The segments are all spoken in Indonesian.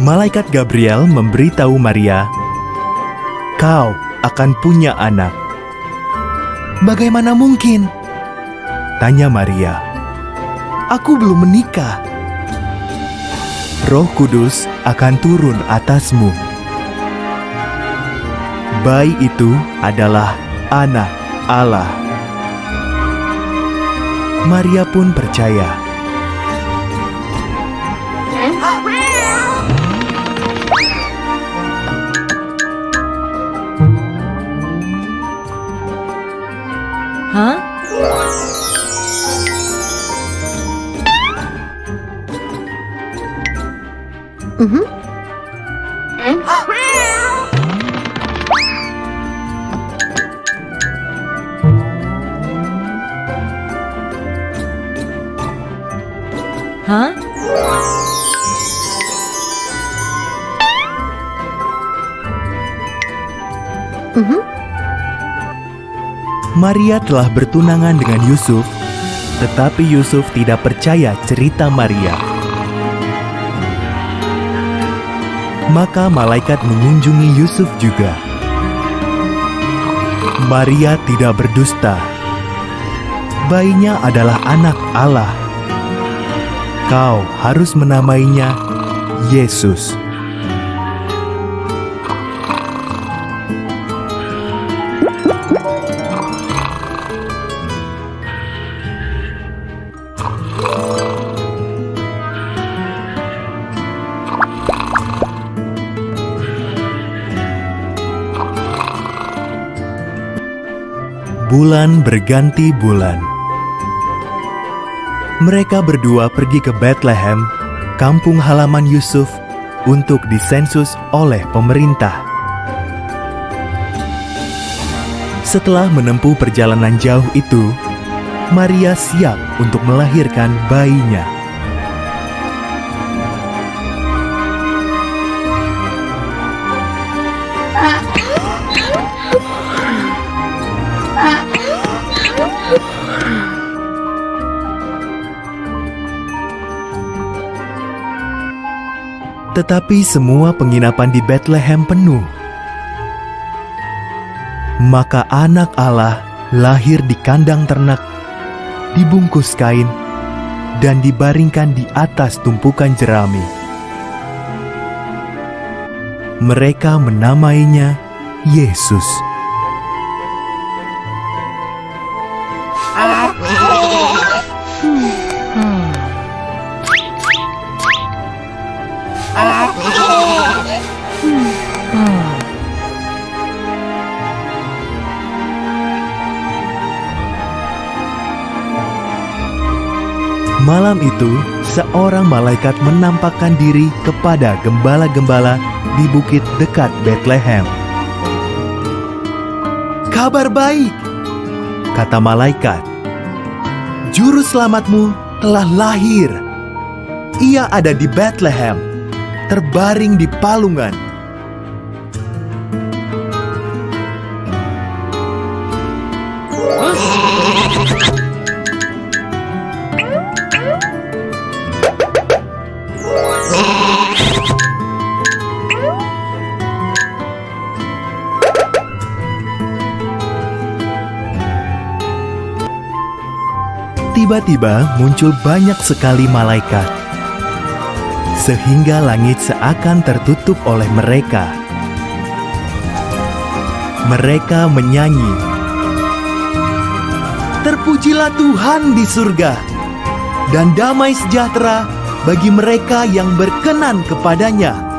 Malaikat Gabriel memberitahu Maria, "Kau akan punya anak." "Bagaimana mungkin?" tanya Maria. "Aku belum menikah." Roh Kudus akan turun atasmu. Bayi itu adalah anak Allah. Maria pun percaya. Maria telah bertunangan dengan Yusuf, tetapi Yusuf tidak percaya cerita Maria. Maka malaikat mengunjungi Yusuf juga. Maria tidak berdusta. Bayinya adalah anak Allah. Kau harus menamainya Yesus. Bulan berganti bulan. Mereka berdua pergi ke Bethlehem, kampung halaman Yusuf, untuk disensus oleh pemerintah. Setelah menempuh perjalanan jauh itu, Maria siap untuk melahirkan bayinya. Tetapi semua penginapan di Bethlehem penuh. Maka anak Allah lahir di kandang ternak, dibungkus kain, dan dibaringkan di atas tumpukan jerami. Mereka menamainya Yesus. Itu, seorang malaikat menampakkan diri kepada gembala-gembala di bukit dekat Bethlehem. Kabar baik, kata malaikat. Juru selamatmu telah lahir. Ia ada di Bethlehem, terbaring di palungan. Tiba-tiba muncul banyak sekali malaikat, sehingga langit seakan tertutup oleh mereka. Mereka menyanyi, "Terpujilah Tuhan di surga, dan damai sejahtera bagi mereka yang berkenan kepadanya."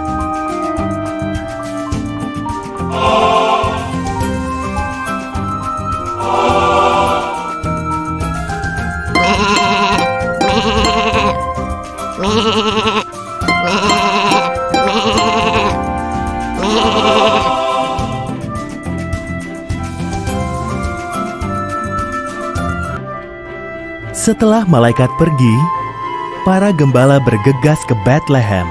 Setelah malaikat pergi, para gembala bergegas ke Bethlehem.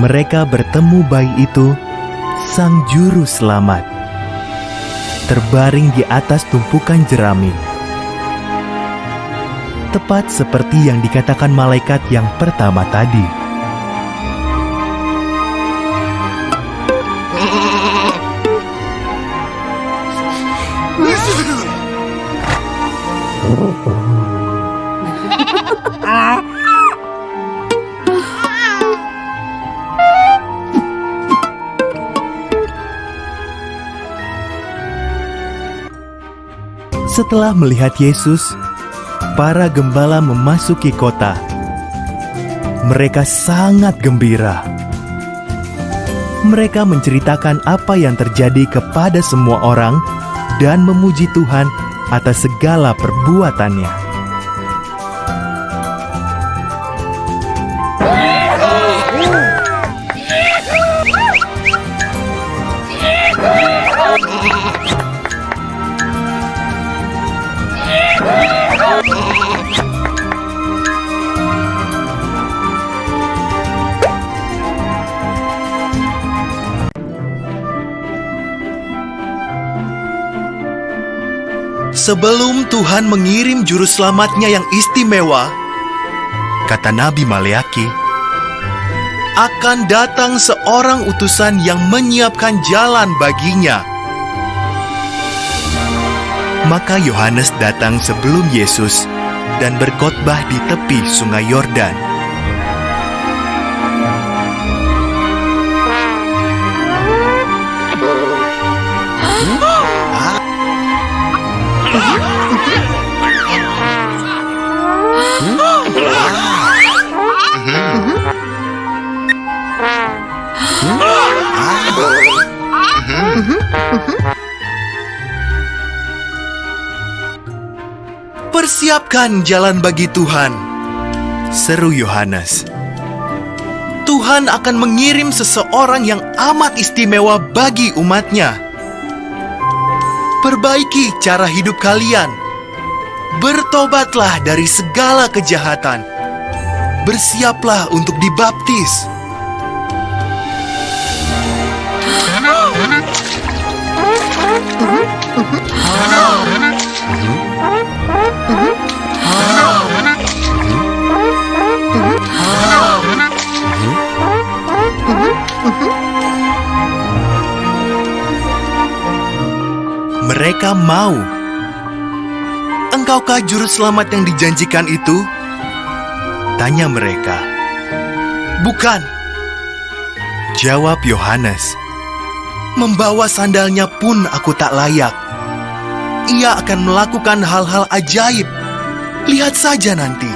Mereka bertemu bayi itu, sang juru selamat, terbaring di atas tumpukan jerami. Tepat seperti yang dikatakan malaikat yang pertama tadi. Setelah melihat Yesus, para gembala memasuki kota. Mereka sangat gembira. Mereka menceritakan apa yang terjadi kepada semua orang dan memuji Tuhan atas segala perbuatannya. Sebelum Tuhan mengirim juru selamatnya yang istimewa, kata Nabi Maleaki, akan datang seorang utusan yang menyiapkan jalan baginya. Maka Yohanes datang sebelum Yesus dan berkhotbah di tepi sungai Yordan. Persiapkan jalan bagi Tuhan, seru Yohanes. Tuhan akan mengirim seseorang yang amat istimewa bagi umatnya. Perbaiki cara hidup kalian. Bertobatlah dari segala kejahatan. Bersiaplah untuk dibaptis. Mereka mau. Engkaukah juru selamat yang dijanjikan itu? Tanya mereka. Bukan. Jawab Yohanes. Membawa sandalnya pun aku tak layak. Ia akan melakukan hal-hal ajaib. Lihat saja nanti.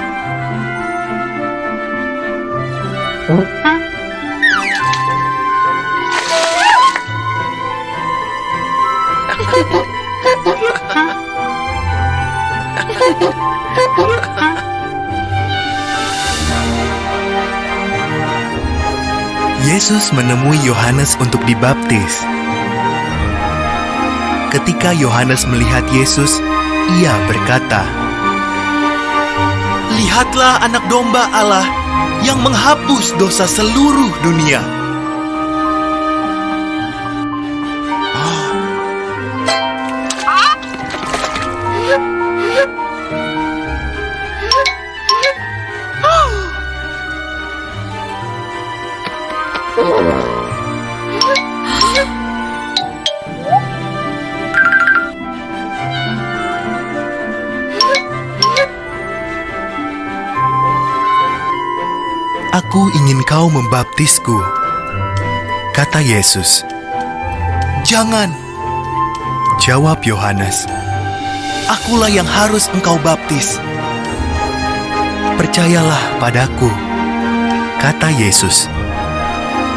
Yesus menemui Yohanes untuk dibaptis. Ketika Yohanes melihat Yesus, ia berkata, "Lihatlah Anak Domba Allah yang menghapus dosa seluruh dunia." Aku ingin kau membaptisku, kata Yesus. Jangan, jawab Yohanes. Akulah yang harus engkau baptis. Percayalah padaku, kata Yesus.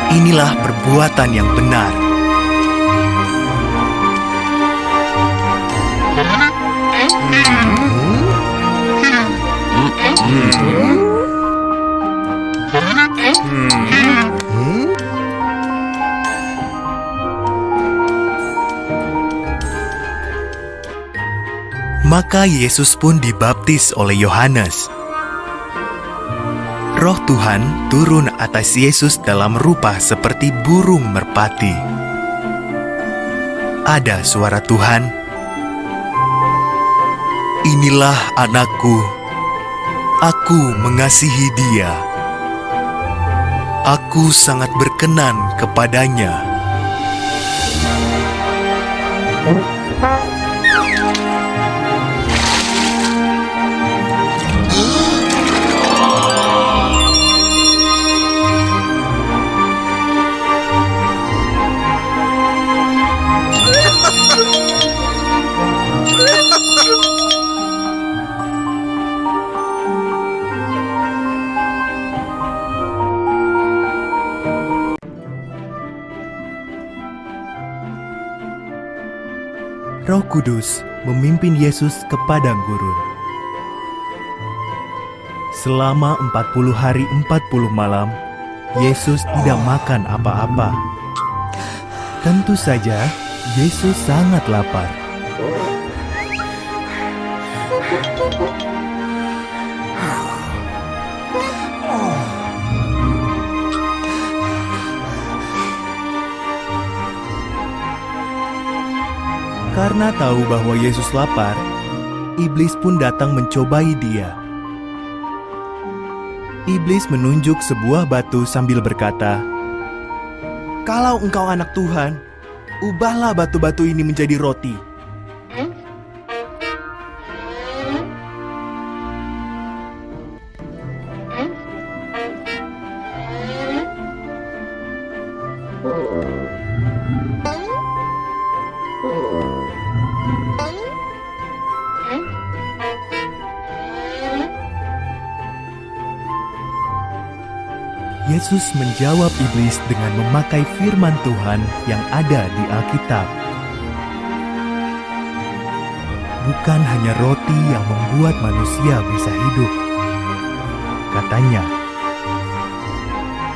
Inilah perbuatan yang benar. Maka Yesus pun dibaptis oleh Yohanes. Roh Tuhan turun atas Yesus dalam rupa seperti burung merpati. Ada suara Tuhan, "Inilah anakku, aku mengasihi dia. Aku sangat berkenan kepadanya." Roh Kudus memimpin Yesus ke padang gurun. Selama 40 hari 40 malam, Yesus tidak makan apa-apa. Tentu saja, Yesus sangat lapar. Karena tahu bahwa Yesus lapar, iblis pun datang mencobai dia. Iblis menunjuk sebuah batu sambil berkata, "Kalau engkau anak Tuhan, ubahlah batu-batu ini menjadi roti." Yesus menjawab iblis dengan memakai firman Tuhan yang ada di Alkitab. Bukan hanya roti yang membuat manusia bisa hidup. Katanya,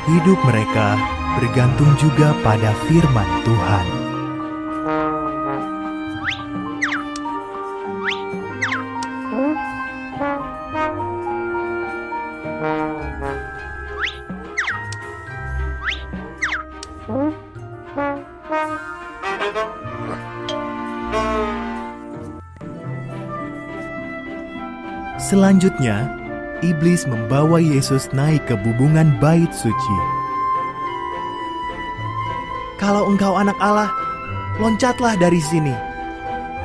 hidup mereka bergantung juga pada firman Tuhan. Selanjutnya, iblis membawa Yesus naik ke bubungan bait suci. Kalau engkau anak Allah, loncatlah dari sini.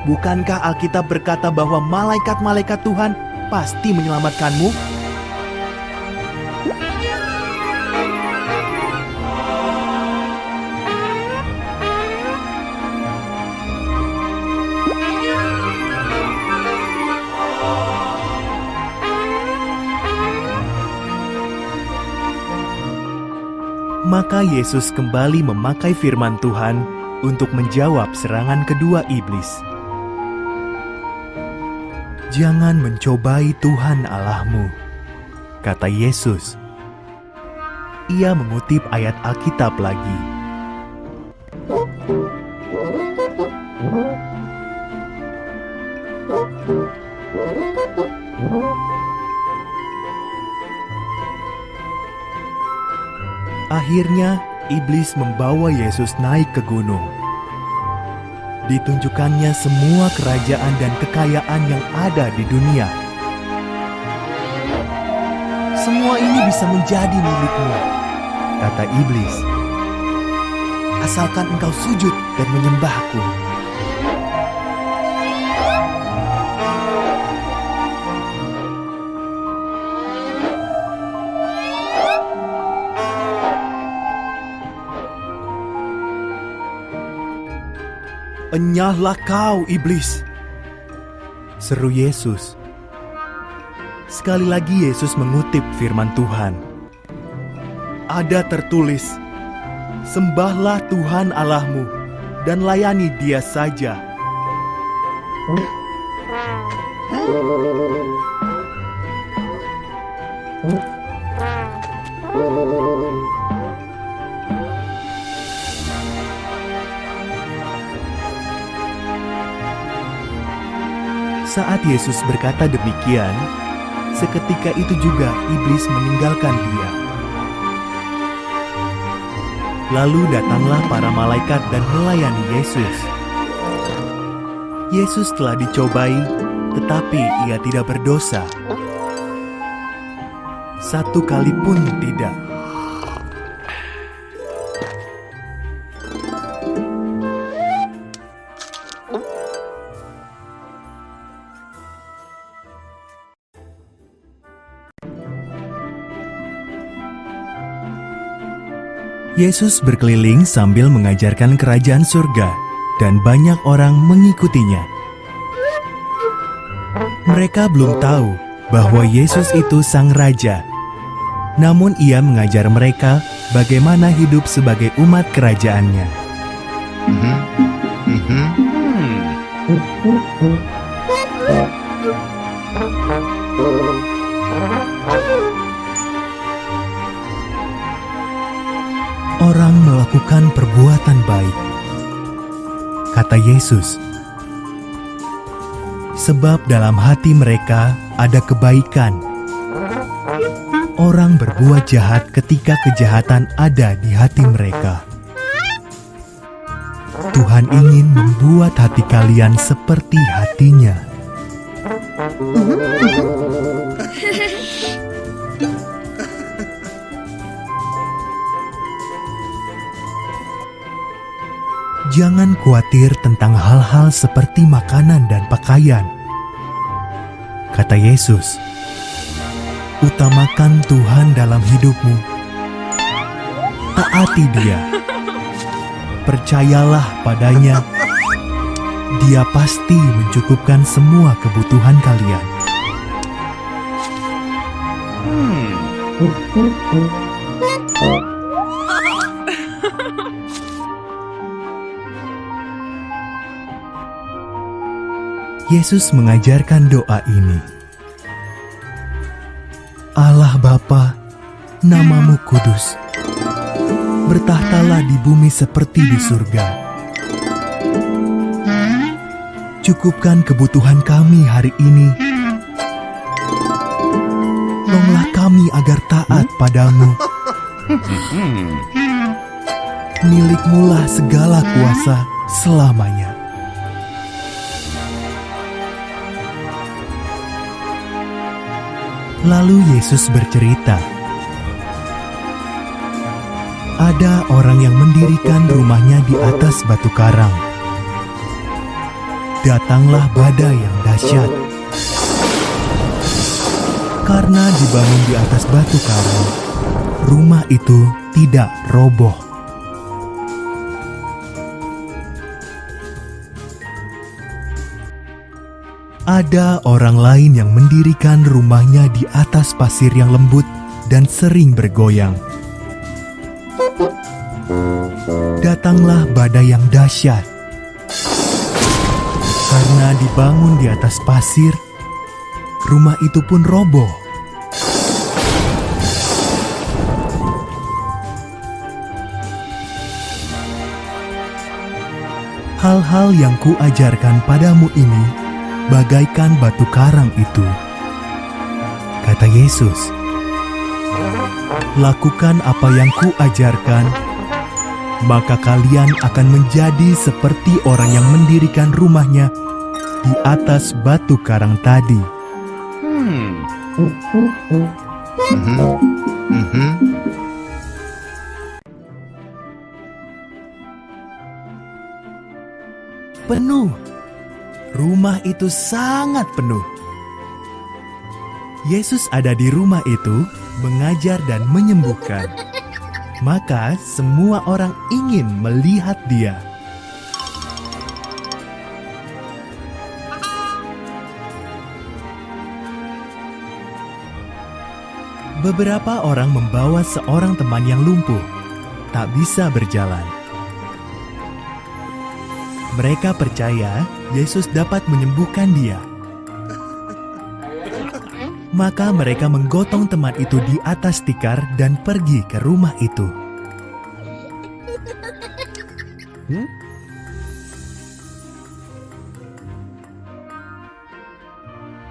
Bukankah Alkitab berkata bahwa malaikat-malaikat Tuhan pasti menyelamatkanmu? Maka Yesus kembali memakai firman Tuhan untuk menjawab serangan kedua iblis. Jangan mencobai Tuhan Allahmu, kata Yesus. Ia mengutip ayat Alkitab lagi. Akhirnya, iblis membawa Yesus naik ke gunung. Ditunjukkannya semua kerajaan dan kekayaan yang ada di dunia. Semua ini bisa menjadi milikmu, kata iblis. Asalkan engkau sujud dan menyembahku. Enyahlah kau, iblis! Seru Yesus. Sekali lagi Yesus mengutip firman Tuhan. Ada tertulis, Sembahlah Tuhan Allahmu dan layani dia saja. Saat Yesus berkata demikian, seketika itu juga iblis meninggalkan dia. Lalu datanglah para malaikat dan melayani Yesus. Yesus telah dicobai, tetapi ia tidak berdosa. Satu kali pun tidak. Yesus berkeliling sambil mengajarkan kerajaan surga, dan banyak orang mengikutinya. Mereka belum tahu bahwa Yesus itu Sang Raja, namun Ia mengajar mereka bagaimana hidup sebagai umat kerajaannya. Mhm. Orang melakukan perbuatan baik, kata Yesus, sebab dalam hati mereka ada kebaikan. Orang berbuat jahat ketika kejahatan ada di hati mereka. Tuhan ingin membuat hati kalian seperti hatinya. Jangan khawatir tentang hal-hal seperti makanan dan pakaian. Kata Yesus, utamakan Tuhan dalam hidupmu. Taati Dia. Percayalah padanya. Dia pasti mencukupkan semua kebutuhan kalian. Yesus mengajarkan doa ini. Allah Bapa, namamu kudus. Bertahtalah di bumi seperti di surga. Cukupkan kebutuhan kami hari ini. Tolonglah kami agar taat padamu. Milikmulah segala kuasa selamanya. Lalu Yesus bercerita, "Ada orang yang mendirikan rumahnya di atas batu karang. Datanglah badai yang dahsyat. Karena dibangun di atas batu karang, rumah itu tidak roboh." Ada orang lain yang mendirikan rumahnya di atas pasir yang lembut dan sering bergoyang. Datanglah badai yang dahsyat. Karena dibangun di atas pasir, rumah itu pun roboh. Hal-hal yang kuajarkan padamu ini bagaikan batu karang itu. Kata Yesus, "Lakukan apa yang kuajarkan, maka kalian akan menjadi seperti orang yang mendirikan rumahnya di atas batu karang tadi." Penuh Rumah itu sangat penuh. Yesus ada di rumah itu, mengajar dan menyembuhkan. Maka semua orang ingin melihat Dia. Beberapa orang membawa seorang teman yang lumpuh, tak bisa berjalan. Mereka percaya Yesus dapat menyembuhkan dia. Maka mereka menggotong teman itu di atas tikar dan pergi ke rumah itu.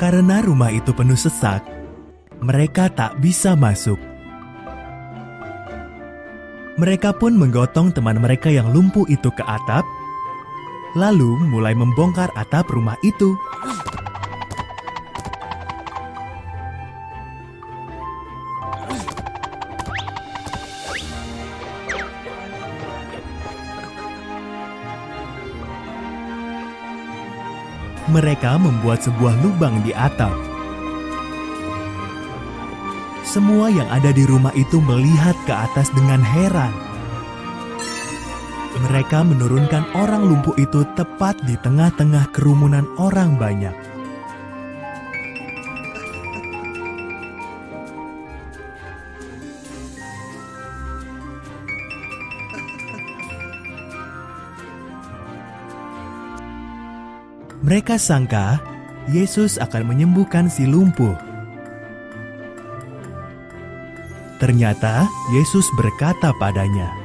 Karena rumah itu penuh sesak, mereka tak bisa masuk. Mereka pun menggotong teman mereka yang lumpuh itu ke atap lalu mulai membongkar atap rumah itu. Mereka membuat sebuah lubang di atap. Semua yang ada di rumah itu melihat ke atas dengan heran mereka menurunkan orang lumpuh itu tepat di tengah-tengah kerumunan orang banyak. Mereka sangka Yesus akan menyembuhkan si lumpuh. Ternyata Yesus berkata padanya,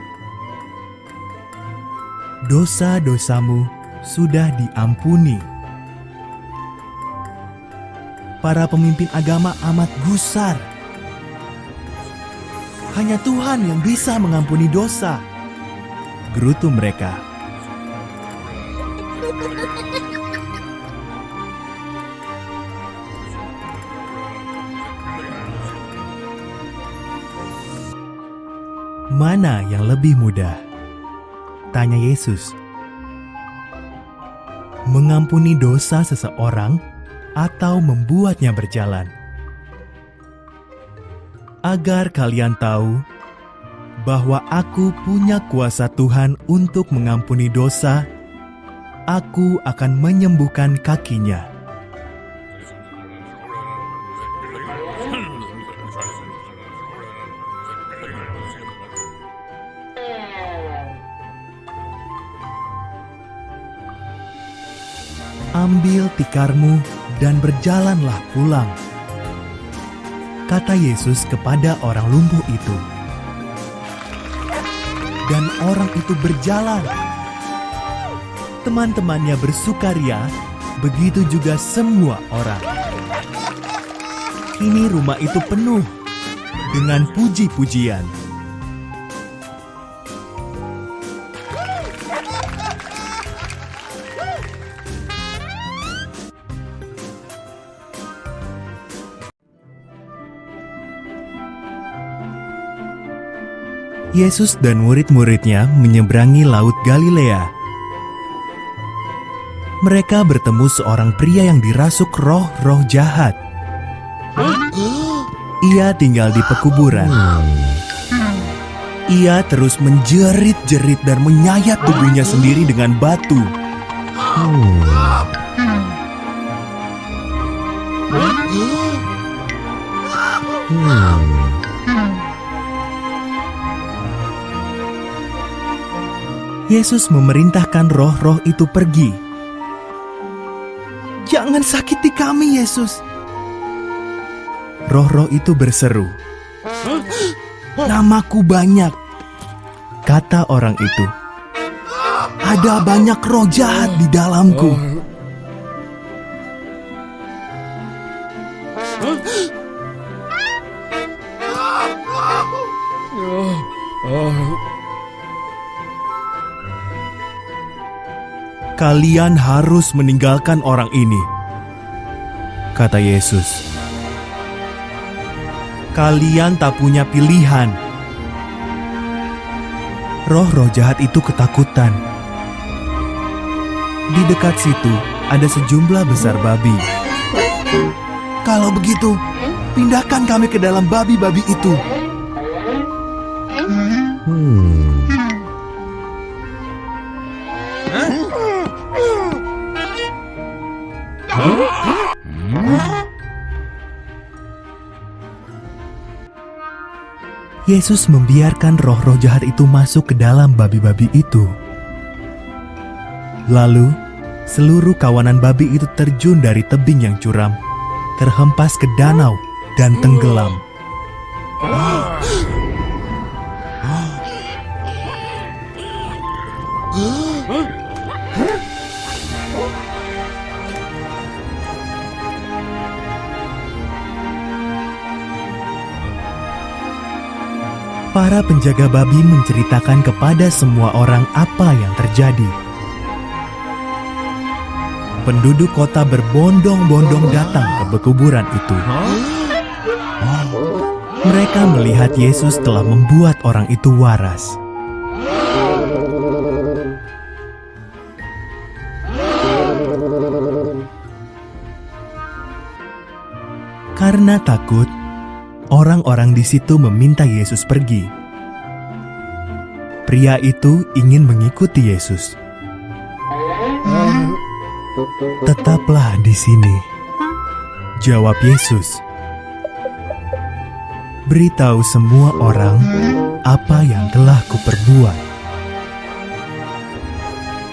"Dosa-dosamu sudah diampuni." Para pemimpin agama amat gusar. Hanya Tuhan yang bisa mengampuni dosa. Gerutu mereka. Mana yang lebih mudah? Tanya Yesus. Mengampuni dosa seseorang atau membuatnya berjalan? Agar kalian tahu bahwa aku punya kuasa Tuhan untuk mengampuni dosa, aku akan menyembuhkan kakinya. Tikarmu dan berjalanlah pulang. Kata Yesus kepada orang lumpuh itu. Dan orang itu berjalan. Teman-temannya bersukaria, begitu juga semua orang. Kini rumah itu penuh dengan puji-pujian. Yesus dan murid-muridnya menyeberangi Laut Galilea. Mereka bertemu seorang pria yang dirasuk roh-roh jahat. Ia tinggal di pekuburan. Ia terus menjerit-jerit dan menyayat tubuhnya sendiri dengan batu. Yesus memerintahkan roh-roh itu pergi. Jangan sakiti kami, Yesus. Roh-roh itu berseru. Namaku banyak, kata orang itu. Ada banyak roh jahat di dalamku. Kalian harus meninggalkan orang ini, kata Yesus. Kalian tak punya pilihan. Roh-roh jahat itu ketakutan. Di dekat situ ada sejumlah besar babi. Kalau begitu, pindahkan kami ke dalam babi-babi itu. Yesus membiarkan roh-roh jahat itu masuk ke dalam babi-babi itu. Lalu, seluruh kawanan babi itu terjun dari tebing yang curam, terhempas ke danau, dan tenggelam. Para penjaga babi menceritakan kepada semua orang apa yang terjadi. Penduduk kota berbondong-bondong datang ke pekuburan itu. Mereka melihat Yesus telah membuat orang itu waras. Karena takut, orang-orang di situ meminta Yesus pergi. Pria itu ingin mengikuti Yesus. Tetaplah di sini, jawab Yesus. Beritahu semua orang apa yang telah kuperbuat.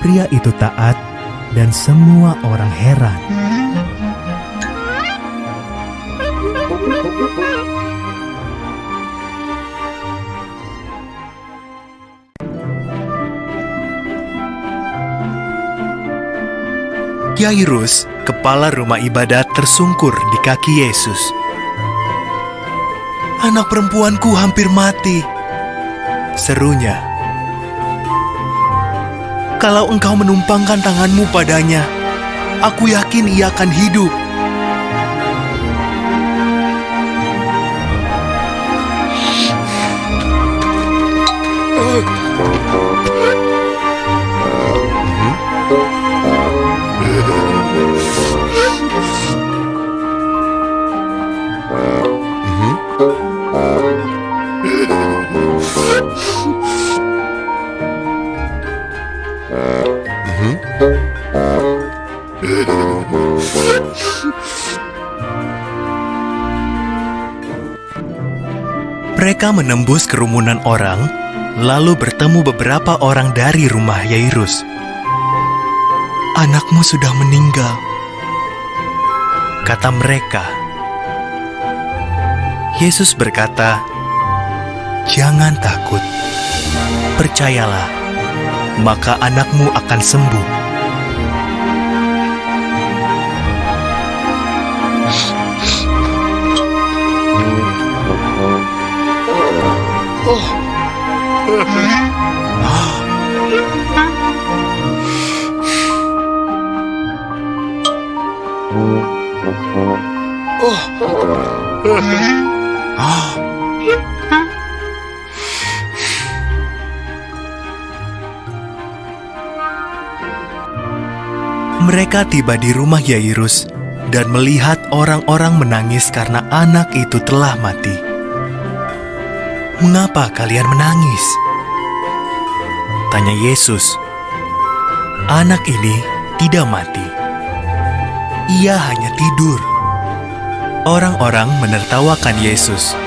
Pria itu taat dan semua orang heran. Yairus, kepala rumah ibadat tersungkur di kaki Yesus. Anak perempuanku hampir mati. Serunya. Kalau engkau menumpangkan tanganmu padanya, aku yakin ia akan hidup. Mereka menembus kerumunan orang, lalu bertemu beberapa orang dari rumah Yairus. Anakmu sudah meninggal, kata mereka. Yesus berkata, "Jangan takut, percayalah, maka anakmu akan sembuh." Mereka tiba di rumah Yairus dan melihat orang-orang menangis karena anak itu telah mati. "Mengapa kalian menangis?" tanya Yesus. "Anak ini tidak mati. Ia hanya tidur." Orang-orang menertawakan Yesus.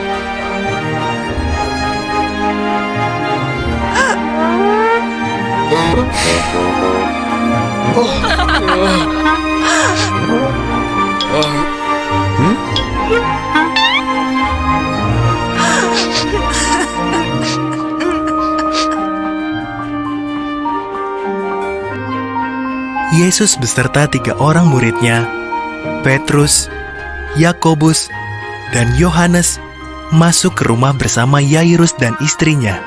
Yesus beserta tiga orang muridnya, Petrus, Yakobus, dan Yohanes, masuk ke rumah bersama Yairus dan istrinya.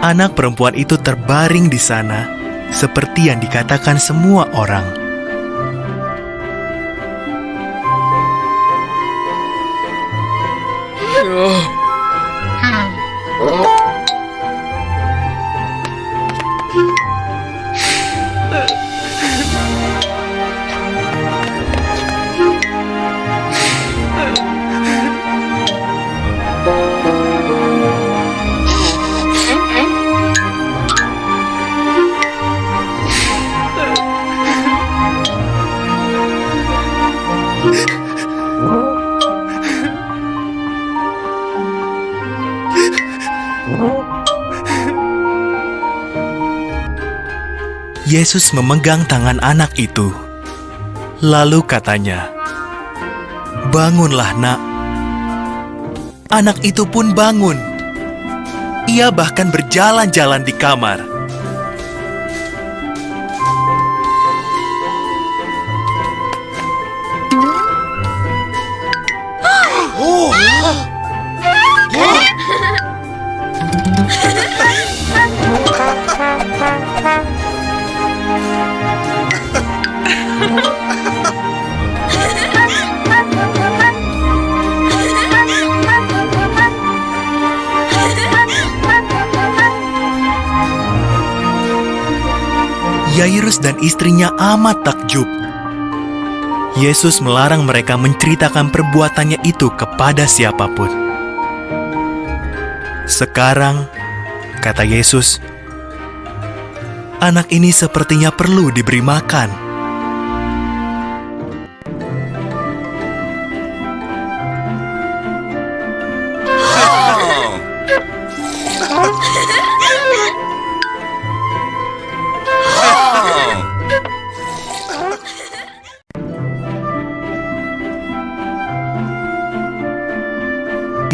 Anak perempuan itu terbaring di sana, seperti yang dikatakan semua orang. Yesus memegang tangan anak itu. Lalu katanya, "Bangunlah, Nak." Anak itu pun bangun. Ia bahkan berjalan-jalan di kamar. Yairus dan istrinya amat takjub. Yesus melarang mereka menceritakan perbuatannya itu kepada siapa pun. Sekarang, kata Yesus, anak ini sepertinya perlu diberi makan.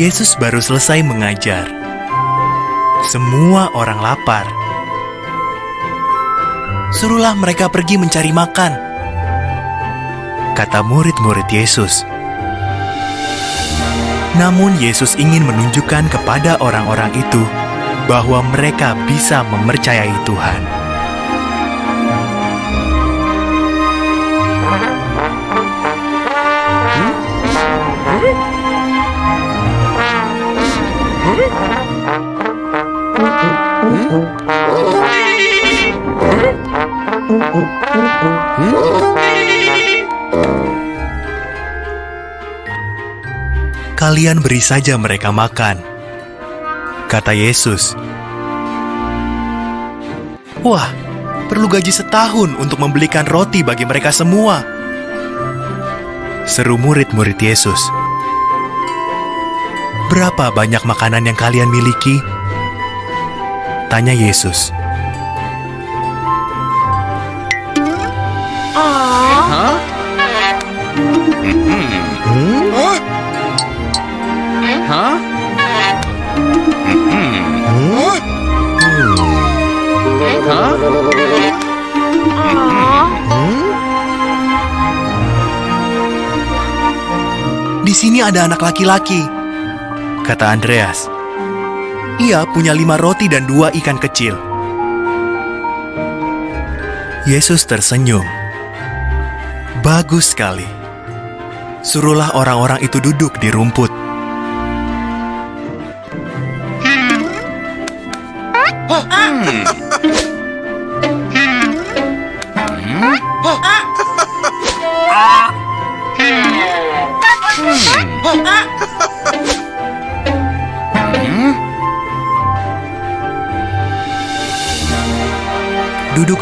Yesus baru selesai mengajar. Semua orang lapar. Suruhlah mereka pergi mencari makan, kata murid-murid Yesus. Namun, Yesus ingin menunjukkan kepada orang-orang itu bahwa mereka bisa mempercayai Tuhan. Kalian beri saja mereka makan, kata Yesus. Wah, perlu gaji setahun untuk membelikan roti bagi mereka semua. Seru murid-murid Yesus. Berapa banyak makanan yang kalian miliki? Tanya Yesus. Sini ada anak laki-laki, kata Andreas. Ia punya lima roti dan dua ikan kecil. Yesus tersenyum. Bagus sekali. Suruhlah orang-orang itu duduk di rumput.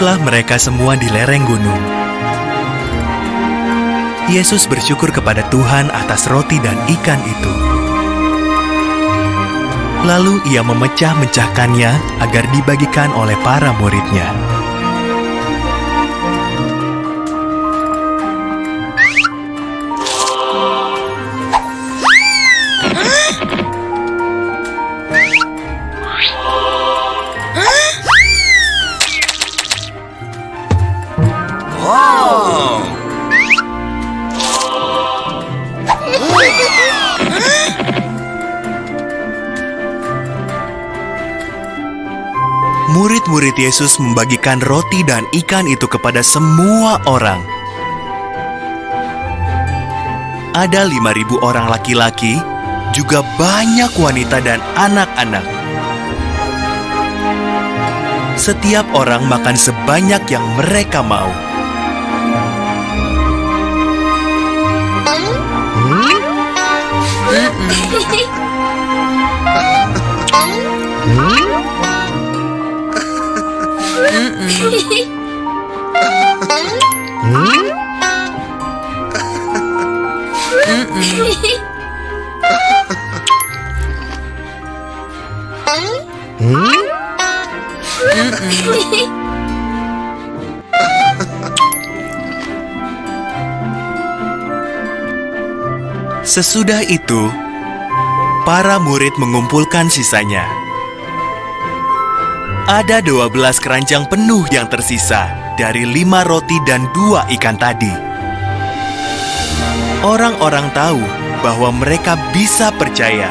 Duduklah mereka semua di lereng gunung. Yesus bersyukur kepada Tuhan atas roti dan ikan itu. Lalu ia memecah-mecahkannya agar dibagikan oleh para muridnya. Murid-murid Yesus membagikan roti dan ikan itu kepada semua orang. Ada lima ribu orang laki-laki, juga banyak wanita dan anak-anak. Setiap orang makan sebanyak yang mereka mau. Sesudah itu, para murid mengumpulkan sisanya. Ada dua belas keranjang penuh yang tersisa dari lima roti dan dua ikan tadi. Orang-orang tahu bahwa mereka bisa percaya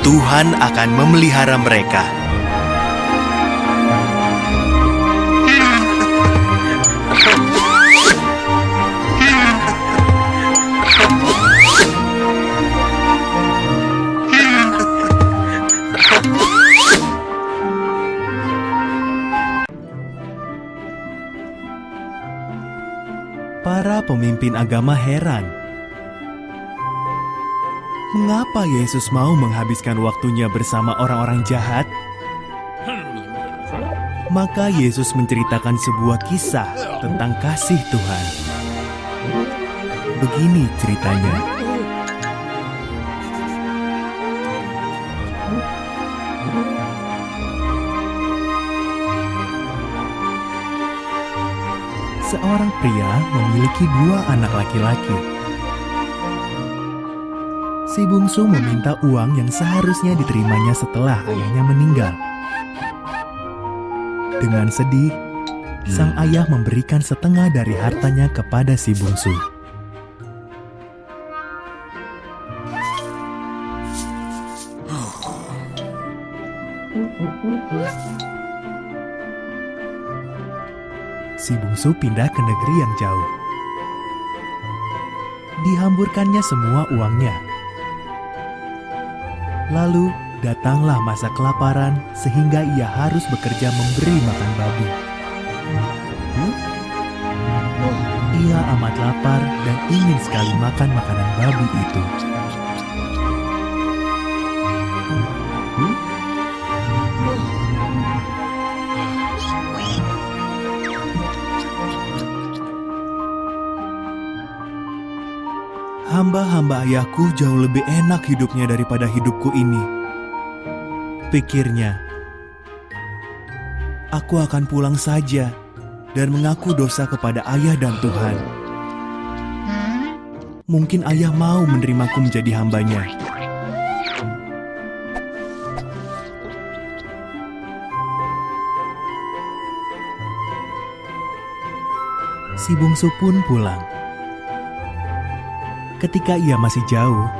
Tuhan akan memelihara mereka. Para pemimpin agama heran. Mengapa Yesus mau menghabiskan waktunya bersama orang-orang jahat? Maka Yesus menceritakan sebuah kisah tentang kasih Tuhan. Begini ceritanya. Seorang pria memiliki dua anak laki-laki. Si bungsu meminta uang yang seharusnya diterimanya setelah ayahnya meninggal. Dengan sedih, sang ayah memberikan setengah dari hartanya kepada si bungsu. Bungsu pindah ke negeri yang jauh. Dihamburkannya semua uangnya. Lalu datanglah masa kelaparan sehingga ia harus bekerja memberi makan babi. Ia amat lapar dan ingin sekali makan makanan babi itu. Ayahku jauh lebih enak hidupnya daripada hidupku ini. Pikirnya, aku akan pulang saja dan mengaku dosa kepada ayah dan Tuhan. Mungkin ayah mau menerimaku menjadi hambanya. Si bungsu pun pulang. Ketika ia masih jauh,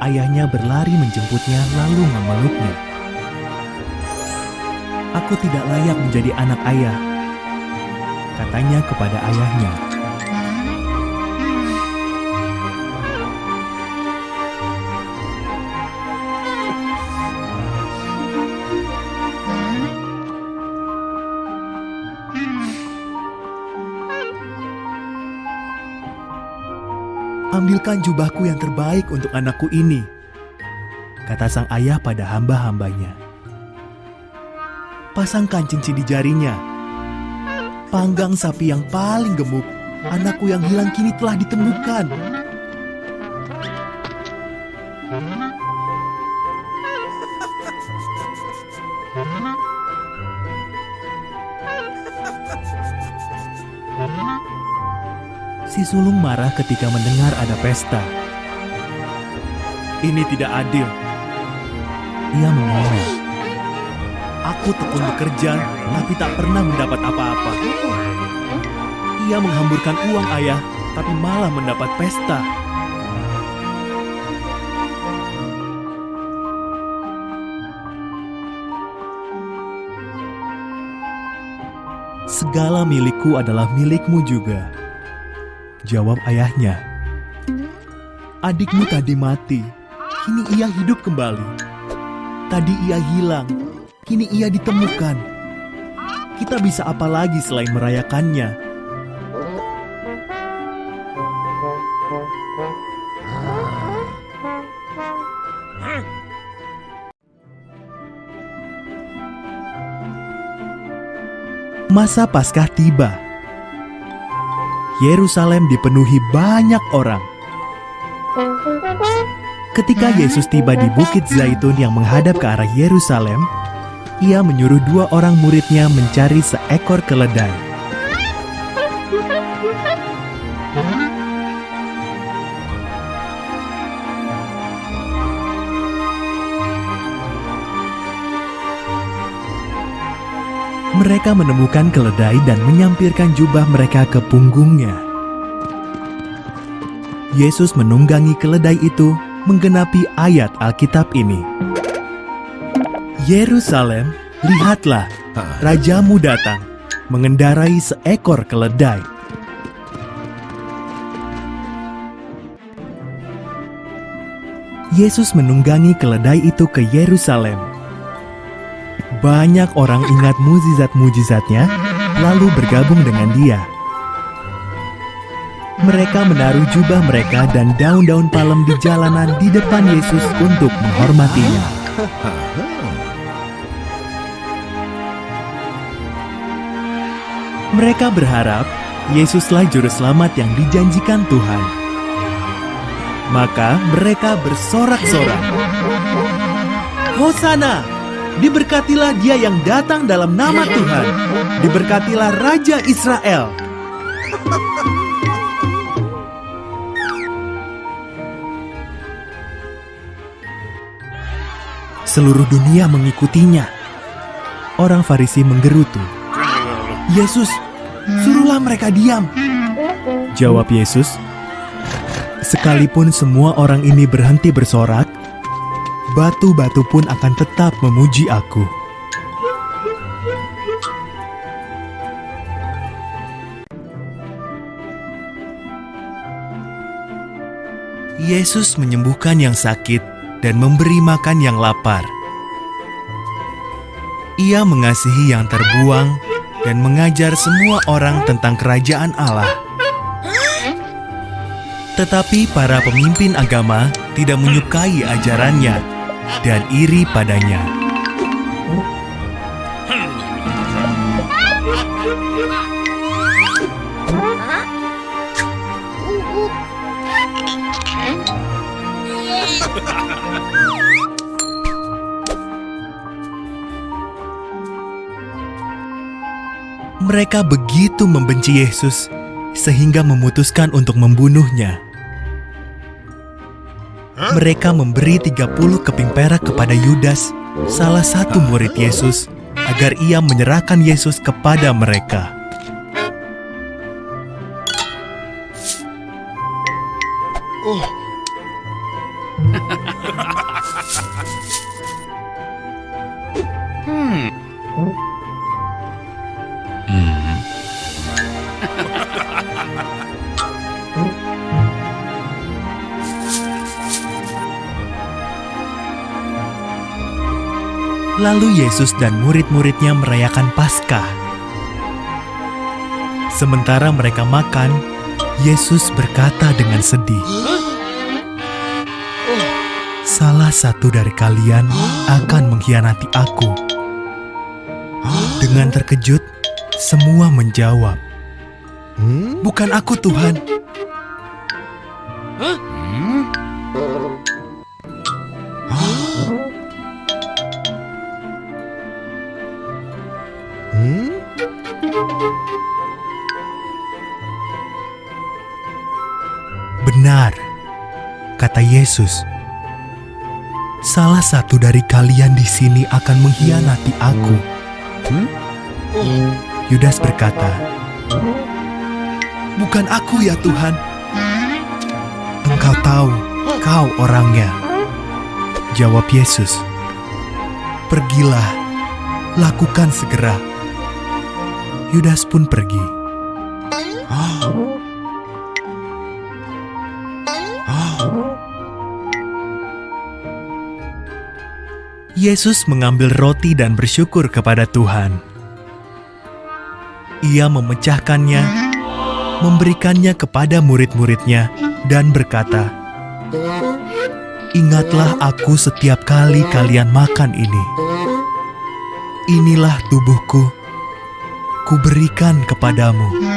ayahnya berlari menjemputnya lalu memeluknya. Aku tidak layak menjadi anak ayah, katanya kepada ayahnya. Ambilkan jubahku yang terbaik untuk anakku ini, kata sang ayah pada hamba-hambanya. Pasangkan cincin di jarinya. Panggang sapi yang paling gemuk, anakku yang hilang kini telah ditemukan. Sulung marah ketika mendengar ada pesta. Ini tidak adil. Ia mengomel. Aku tekun bekerja, tapi tak pernah mendapat apa-apa. Ia menghamburkan uang ayah, tapi malah mendapat pesta. Segala milikku adalah milikmu juga. Jawab ayahnya. Adikmu tadi mati, kini ia hidup kembali. Tadi ia hilang, kini ia ditemukan. Kita bisa apa lagi selain merayakannya? Masa Paskah tiba. Yerusalem dipenuhi banyak orang. Ketika Yesus tiba di Bukit Zaitun yang menghadap ke arah Yerusalem, ia menyuruh dua orang muridnya mencari seekor keledai. Mereka menemukan keledai dan menyampirkan jubah mereka ke punggungnya. Yesus menunggangi keledai itu menggenapi ayat Alkitab ini. Yerusalem, lihatlah, rajamu datang, mengendarai seekor keledai. Yesus menunggangi keledai itu ke Yerusalem. Banyak orang ingat mujizat-mujizatnya, lalu bergabung dengan dia. Mereka menaruh jubah mereka dan daun-daun palem di jalanan di depan Yesus untuk menghormatinya. Mereka berharap Yesuslah juru selamat yang dijanjikan Tuhan. Maka mereka bersorak-sorak. Hosana! Diberkatilah dia yang datang dalam nama Tuhan. Diberkatilah Raja Israel. seluruh dunia mengikutinya. Orang Farisi menggerutu. Yesus, suruhlah mereka diam. Jawab Yesus, sekalipun semua orang ini berhenti bersorak, batu-batu pun akan tetap memuji aku. Yesus menyembuhkan yang sakit dan memberi makan yang lapar. Ia mengasihi yang terbuang dan mengajar semua orang tentang kerajaan Allah. Tetapi para pemimpin agama tidak menyukai ajarannya dan iri padanya. Mereka begitu membenci Yesus sehingga memutuskan untuk membunuhnya. Mereka memberi 30 keping perak kepada Yudas, salah satu murid Yesus, agar ia menyerahkan Yesus kepada mereka. Lalu Yesus dan murid-muridnya merayakan Paskah. Sementara mereka makan, Yesus berkata dengan sedih, "Salah satu dari kalian akan mengkhianati Aku." Dengan terkejut, semua menjawab, "Bukan aku, Tuhan." Yesus. Salah satu dari kalian di sini akan mengkhianati aku. Yudas berkata, Bukan aku ya Tuhan. Engkau tahu, kau orangnya. Jawab Yesus. Pergilah, lakukan segera. Yudas pun pergi. Yesus mengambil roti dan bersyukur kepada Tuhan. Ia memecahkannya, memberikannya kepada murid-muridnya, dan berkata, "Ingatlah aku setiap kali kalian makan ini. Inilah tubuhku, kuberikan kepadamu."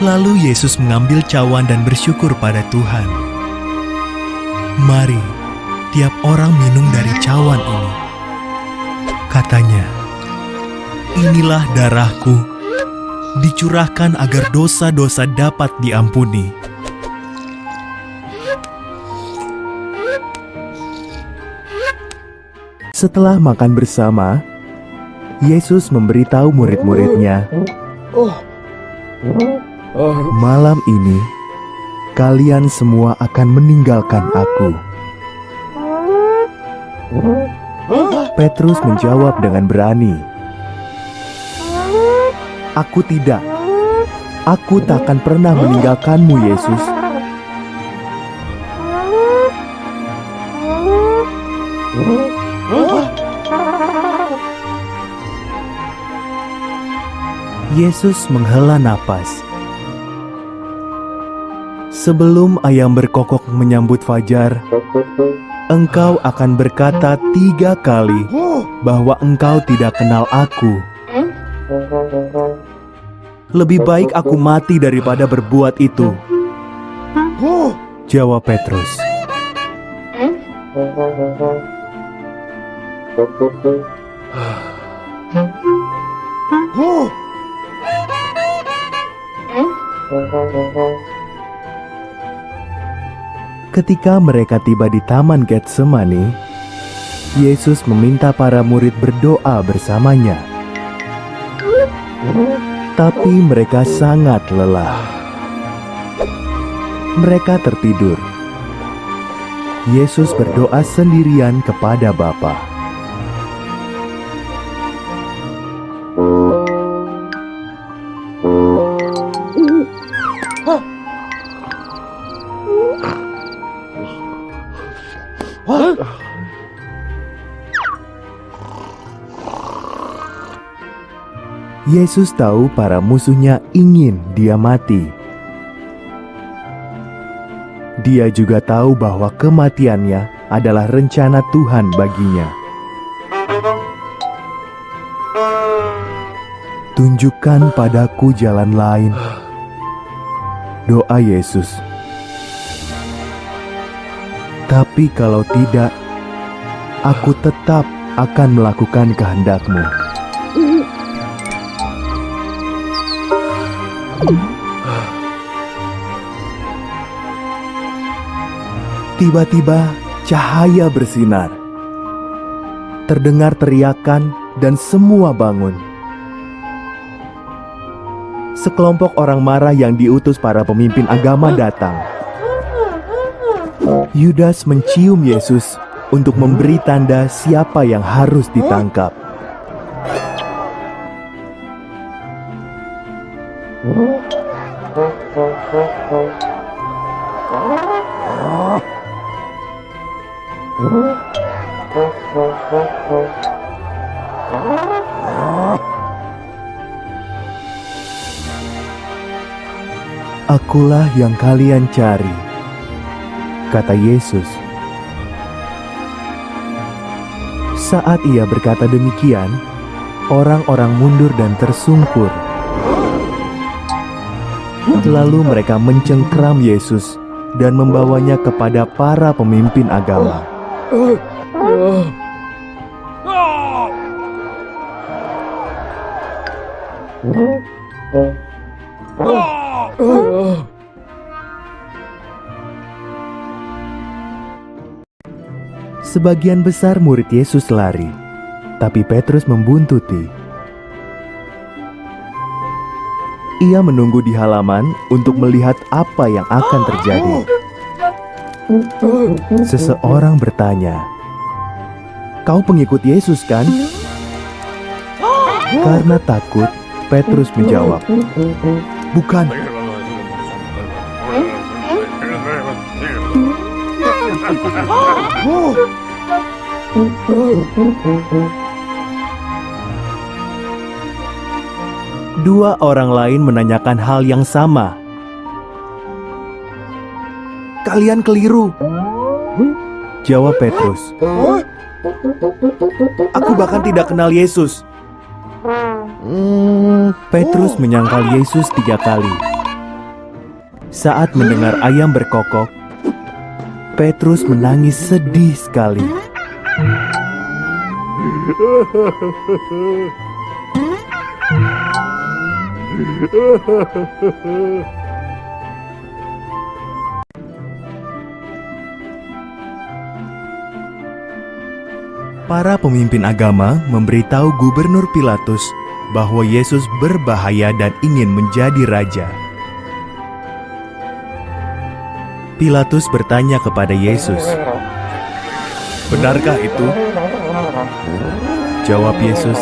Lalu Yesus mengambil cawan dan bersyukur pada Tuhan. Mari, tiap orang minum dari cawan ini. Katanya, inilah darahku, dicurahkan agar dosa-dosa dapat diampuni. Setelah makan bersama, Yesus memberitahu murid-muridnya, Malam ini, kalian semua akan meninggalkan aku. Petrus menjawab dengan berani, Aku tidak. Aku tak akan pernah meninggalkanmu, Yesus. Yesus menghela napas. Sebelum ayam berkokok menyambut fajar, engkau akan berkata tiga kali bahwa engkau tidak kenal aku. Lebih baik aku mati daripada berbuat itu. Jawab Petrus. Ketika mereka tiba di Taman Getsemani, Yesus meminta para murid berdoa bersamanya. Tapi mereka sangat lelah. Mereka tertidur. Yesus berdoa sendirian kepada Bapa. Yesus tahu para musuhnya ingin dia mati. Dia juga tahu bahwa kematiannya adalah rencana Tuhan baginya. Tunjukkan padaku jalan lain. Doa Yesus. Tapi kalau tidak, aku tetap akan melakukan kehendakmu. Tiba-tiba cahaya bersinar. Terdengar teriakan dan semua bangun. Sekelompok orang marah yang diutus para pemimpin agama datang. Yudas mencium Yesus untuk memberi tanda siapa yang harus ditangkap. Akulah yang kalian cari, kata Yesus. Saat ia berkata demikian, orang-orang mundur dan tersungkur. Lalu mereka mencengkram Yesus dan membawanya kepada para pemimpin agama. Sebagian besar murid Yesus lari, tapi Petrus membuntuti. Ia menunggu di halaman untuk melihat apa yang akan terjadi. Seseorang bertanya, "Kau pengikut Yesus, kan?" Karena takut, Petrus menjawab, "Bukan." Dua orang lain menanyakan hal yang sama. Kalian keliru. Jawab Petrus. Aku bahkan tidak kenal Yesus. Petrus menyangkal Yesus tiga kali. Saat mendengar ayam berkokok, Petrus menangis sedih sekali. Para pemimpin agama memberitahu Gubernur Pilatus bahwa Yesus berbahaya dan ingin menjadi raja. Pilatus bertanya kepada Yesus, "Benarkah itu?" Jawab Yesus,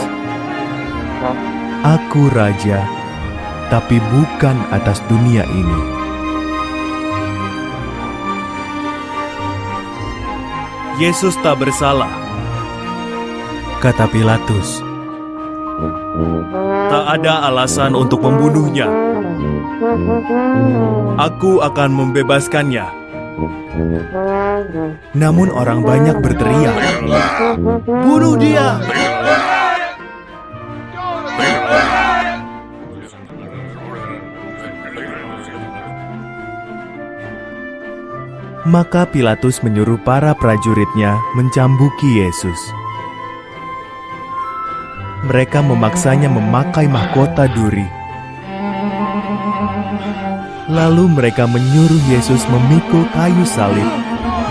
"Aku raja, tapi bukan atas dunia ini." Yesus tak bersalah, kata Pilatus. Tak ada alasan untuk membunuhnya. Aku akan membebaskannya. Namun orang banyak berteriak, "Bunuh dia!" Maka Pilatus menyuruh para prajuritnya mencambuki Yesus. mereka memaksanya memakai mahkota duri. Lalu mereka menyuruh Yesus memikul kayu salib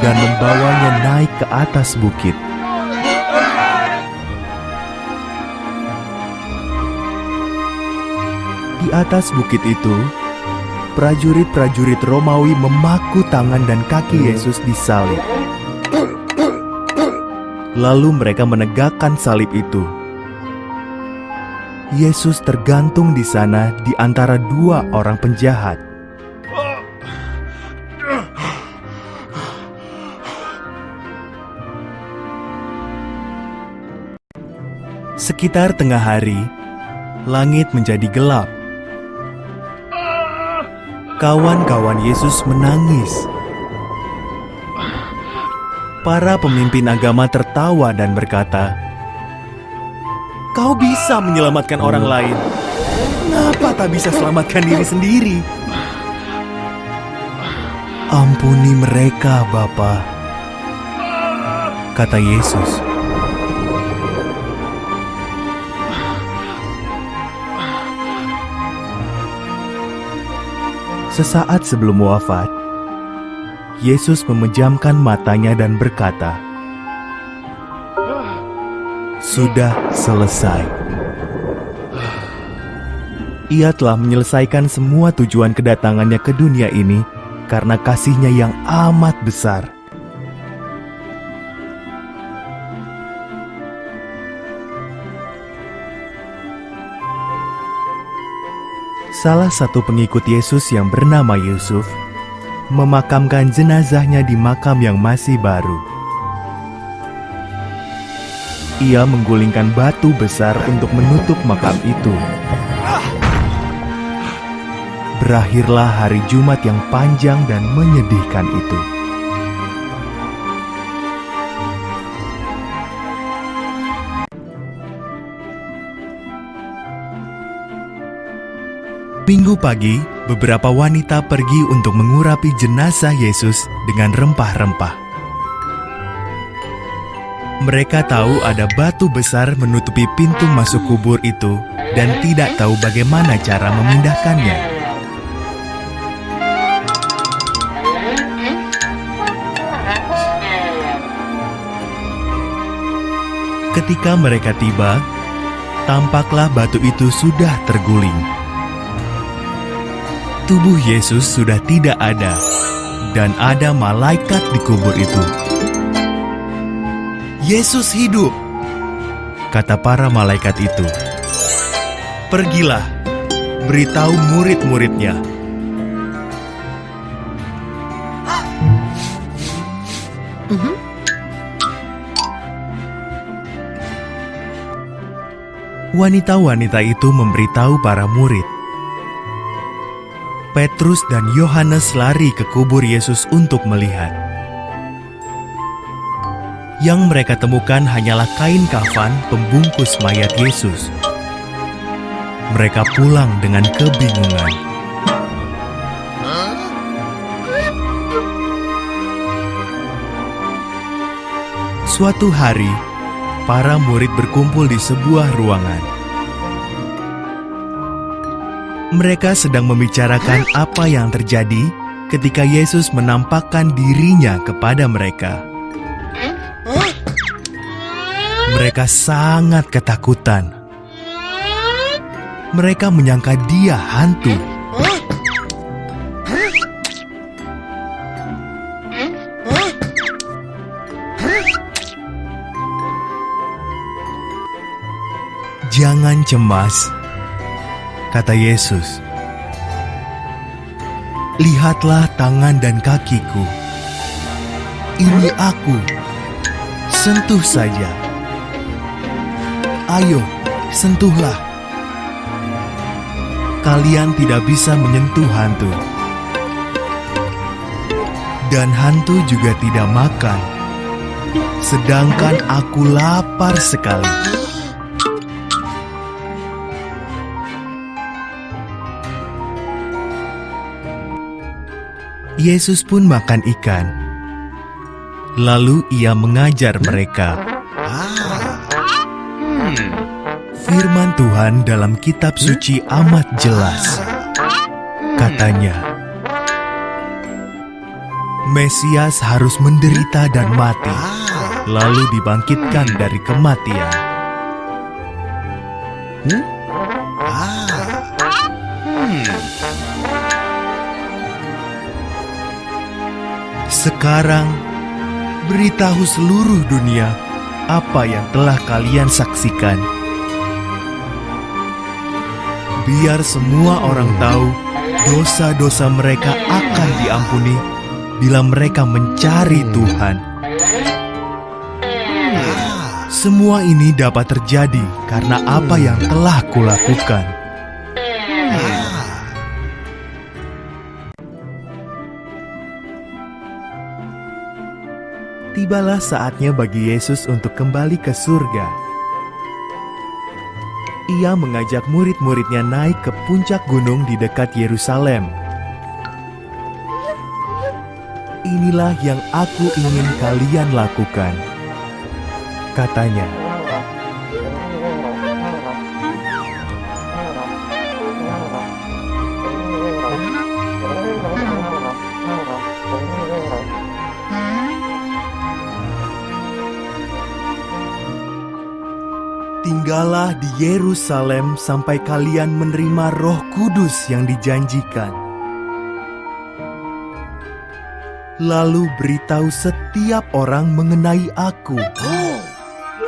dan membawanya naik ke atas bukit. Di atas bukit itu, prajurit-prajurit Romawi memaku tangan dan kaki Yesus di salib. Lalu mereka menegakkan salib itu. Yesus tergantung di sana di antara dua orang penjahat. Sekitar tengah hari, langit menjadi gelap. Kawan-kawan Yesus menangis. Para pemimpin agama tertawa dan berkata, "Kau bisa menyelamatkan orang lain. Kenapa tak bisa selamatkan diri sendiri?" Ampuni mereka, Bapa, kata Yesus. Sesaat sebelum wafat, Yesus memejamkan matanya dan berkata, "Sudah selesai." Ia telah menyelesaikan semua tujuan kedatangannya ke dunia ini karena kasihnya yang amat besar. Salah satu pengikut Yesus yang bernama Yusuf memakamkan jenazahnya di makam yang masih baru. Ia menggulingkan batu besar untuk menutup makam itu. Berakhirlah hari Jumat yang panjang dan menyedihkan itu. Minggu pagi, beberapa wanita pergi untuk mengurapi jenazah Yesus dengan rempah-rempah. Mereka tahu ada batu besar menutupi pintu masuk kubur itu dan tidak tahu bagaimana cara memindahkannya. Ketika mereka tiba, tampaklah batu itu sudah terguling tubuh Yesus sudah tidak ada, dan ada malaikat di kubur itu. Yesus hidup, kata para malaikat itu. Pergilah, beritahu murid-muridnya. Wanita-wanita itu memberitahu para murid Petrus dan Yohanes lari ke kubur Yesus untuk melihat. Yang mereka temukan hanyalah kain kafan pembungkus mayat Yesus. Mereka pulang dengan kebingungan. Suatu hari, para murid berkumpul di sebuah ruangan. Mereka sedang membicarakan apa yang terjadi ketika Yesus menampakkan dirinya kepada mereka. Mereka sangat ketakutan. Mereka menyangka dia hantu. Jangan cemas kata Yesus. Lihatlah tangan dan kakiku. Ini aku. Sentuh saja. Ayo, sentuhlah. Kalian tidak bisa menyentuh hantu. Dan hantu juga tidak makan. Sedangkan aku lapar sekali. Yesus pun makan ikan. Lalu ia mengajar mereka. Firman Tuhan dalam kitab suci amat jelas. Katanya, Mesias harus menderita dan mati, lalu dibangkitkan dari kematian. Sekarang, beritahu seluruh dunia apa yang telah kalian saksikan. Biar semua orang tahu dosa-dosa mereka akan diampuni bila mereka mencari Tuhan. Semua ini dapat terjadi karena apa yang telah kulakukan. Tibalah saatnya bagi Yesus untuk kembali ke surga. Ia mengajak murid-muridnya naik ke puncak gunung di dekat Yerusalem. Inilah yang aku ingin kalian lakukan, katanya. Tinggallah di Yerusalem sampai kalian menerima Roh Kudus yang dijanjikan. Lalu beritahu setiap orang mengenai Aku.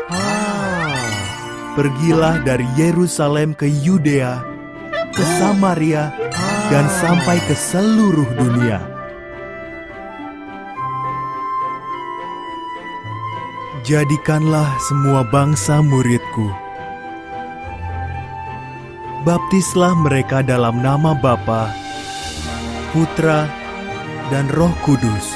Ah, Pergilah dari Yerusalem ke Yudea, ke Samaria, dan sampai ke seluruh dunia. Jadikanlah semua bangsa muridku. Baptislah mereka dalam nama Bapa, Putra, dan Roh Kudus.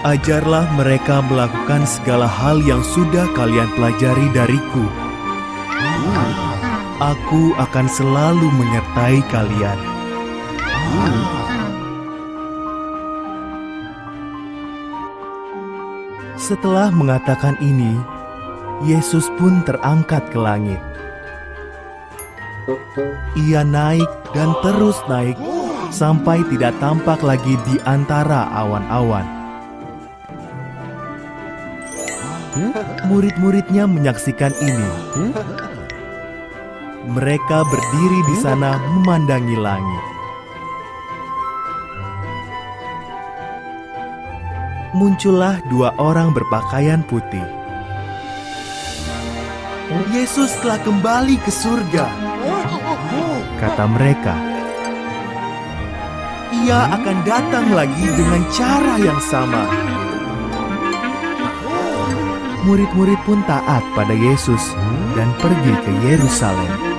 Ajarlah mereka melakukan segala hal yang sudah kalian pelajari dariku. Aku akan selalu menyertai kalian. Setelah mengatakan ini, Yesus pun terangkat ke langit. Ia naik dan terus naik sampai tidak tampak lagi di antara awan-awan. Murid-muridnya menyaksikan ini. Mereka berdiri di sana memandangi langit. muncullah dua orang berpakaian putih. Yesus telah kembali ke surga, kata mereka. Ia akan datang lagi dengan cara yang sama. Murid-murid pun taat pada Yesus dan pergi ke Yerusalem.